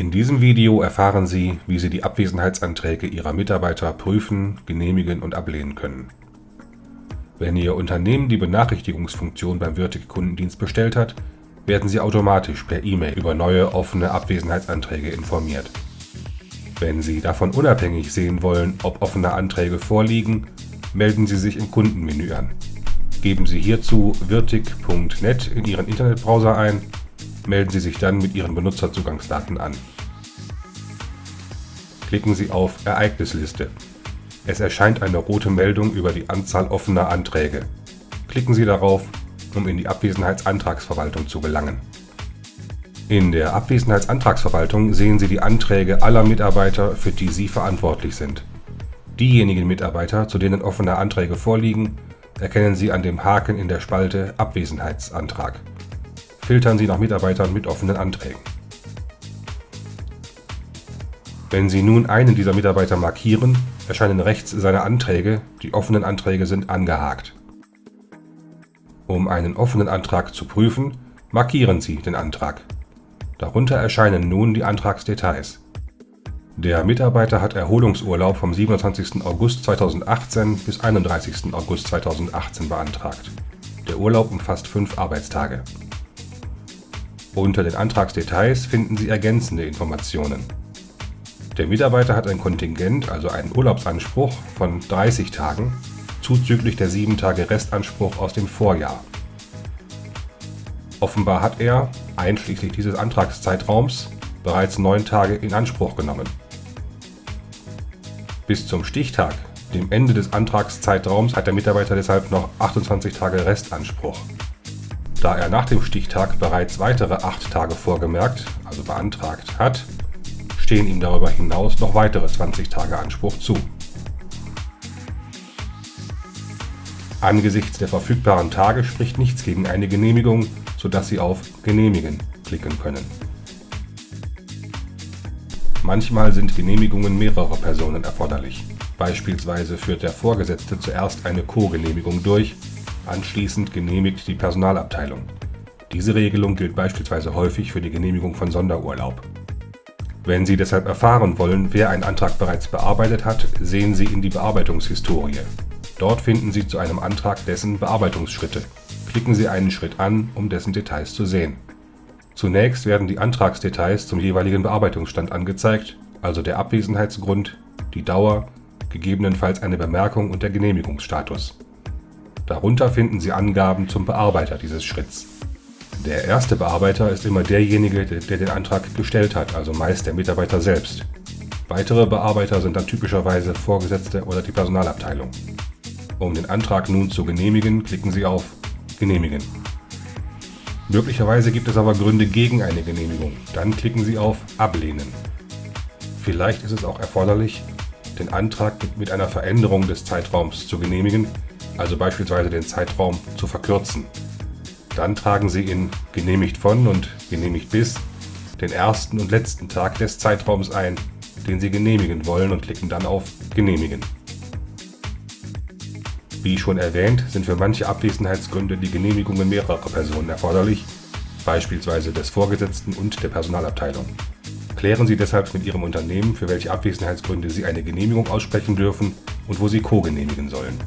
In diesem Video erfahren Sie, wie Sie die Abwesenheitsanträge Ihrer Mitarbeiter prüfen, genehmigen und ablehnen können. Wenn Ihr Unternehmen die Benachrichtigungsfunktion beim Wirtig Kundendienst bestellt hat, werden Sie automatisch per E-Mail über neue offene Abwesenheitsanträge informiert. Wenn Sie davon unabhängig sehen wollen, ob offene Anträge vorliegen, melden Sie sich im Kundenmenü an. Geben Sie hierzu wirtig.net in Ihren Internetbrowser ein, melden Sie sich dann mit Ihren Benutzerzugangsdaten an. Klicken Sie auf Ereignisliste. Es erscheint eine rote Meldung über die Anzahl offener Anträge. Klicken Sie darauf, um in die Abwesenheitsantragsverwaltung zu gelangen. In der Abwesenheitsantragsverwaltung sehen Sie die Anträge aller Mitarbeiter, für die Sie verantwortlich sind. Diejenigen Mitarbeiter, zu denen offene Anträge vorliegen, erkennen Sie an dem Haken in der Spalte Abwesenheitsantrag. Filtern Sie nach Mitarbeitern mit offenen Anträgen. Wenn Sie nun einen dieser Mitarbeiter markieren, erscheinen rechts seine Anträge, die offenen Anträge sind angehakt. Um einen offenen Antrag zu prüfen, markieren Sie den Antrag. Darunter erscheinen nun die Antragsdetails. Der Mitarbeiter hat Erholungsurlaub vom 27. August 2018 bis 31. August 2018 beantragt. Der Urlaub umfasst fünf Arbeitstage. Unter den Antragsdetails finden Sie ergänzende Informationen. Der Mitarbeiter hat ein Kontingent, also einen Urlaubsanspruch von 30 Tagen, zuzüglich der 7 Tage Restanspruch aus dem Vorjahr. Offenbar hat er, einschließlich dieses Antragszeitraums, bereits 9 Tage in Anspruch genommen. Bis zum Stichtag, dem Ende des Antragszeitraums, hat der Mitarbeiter deshalb noch 28 Tage Restanspruch. Da er nach dem Stichtag bereits weitere 8 Tage vorgemerkt, also beantragt hat, stehen ihm darüber hinaus noch weitere 20 Tage Anspruch zu. Angesichts der verfügbaren Tage spricht nichts gegen eine Genehmigung, sodass Sie auf Genehmigen klicken können. Manchmal sind Genehmigungen mehrerer Personen erforderlich. Beispielsweise führt der Vorgesetzte zuerst eine Co-Genehmigung durch, anschließend genehmigt die Personalabteilung. Diese Regelung gilt beispielsweise häufig für die Genehmigung von Sonderurlaub. Wenn Sie deshalb erfahren wollen, wer einen Antrag bereits bearbeitet hat, sehen Sie in die Bearbeitungshistorie. Dort finden Sie zu einem Antrag dessen Bearbeitungsschritte. Klicken Sie einen Schritt an, um dessen Details zu sehen. Zunächst werden die Antragsdetails zum jeweiligen Bearbeitungsstand angezeigt, also der Abwesenheitsgrund, die Dauer, gegebenenfalls eine Bemerkung und der Genehmigungsstatus. Darunter finden Sie Angaben zum Bearbeiter dieses Schritts. Der erste Bearbeiter ist immer derjenige, der den Antrag gestellt hat, also meist der Mitarbeiter selbst. Weitere Bearbeiter sind dann typischerweise Vorgesetzte oder die Personalabteilung. Um den Antrag nun zu genehmigen, klicken Sie auf Genehmigen. Möglicherweise gibt es aber Gründe gegen eine Genehmigung. Dann klicken Sie auf Ablehnen. Vielleicht ist es auch erforderlich, den Antrag mit einer Veränderung des Zeitraums zu genehmigen, also beispielsweise den Zeitraum zu verkürzen. Dann tragen Sie in Genehmigt von und Genehmigt bis den ersten und letzten Tag des Zeitraums ein, den Sie genehmigen wollen und klicken dann auf Genehmigen. Wie schon erwähnt, sind für manche Abwesenheitsgründe die Genehmigungen mehrerer Personen erforderlich, beispielsweise des Vorgesetzten und der Personalabteilung. Klären Sie deshalb mit Ihrem Unternehmen, für welche Abwesenheitsgründe Sie eine Genehmigung aussprechen dürfen und wo Sie co-genehmigen sollen